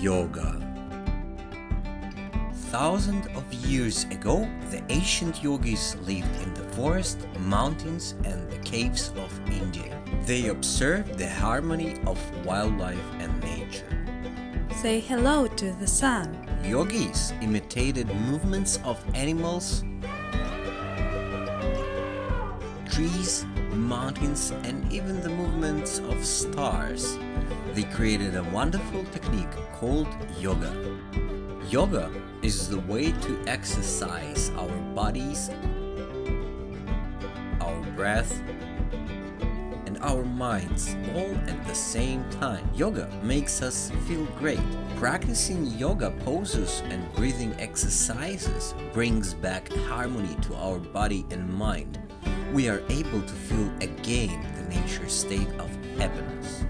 Yoga Thousands of years ago, the ancient yogis lived in the forest, mountains and the caves of India. They observed the harmony of wildlife and nature. Say hello to the sun. Yogis imitated movements of animals, trees, mountains and even the movements of stars. They created a wonderful technique called yoga. Yoga is the way to exercise our bodies, our breath, and our minds all at the same time. Yoga makes us feel great. Practicing yoga poses and breathing exercises brings back harmony to our body and mind. We are able to feel again the nature state of happiness.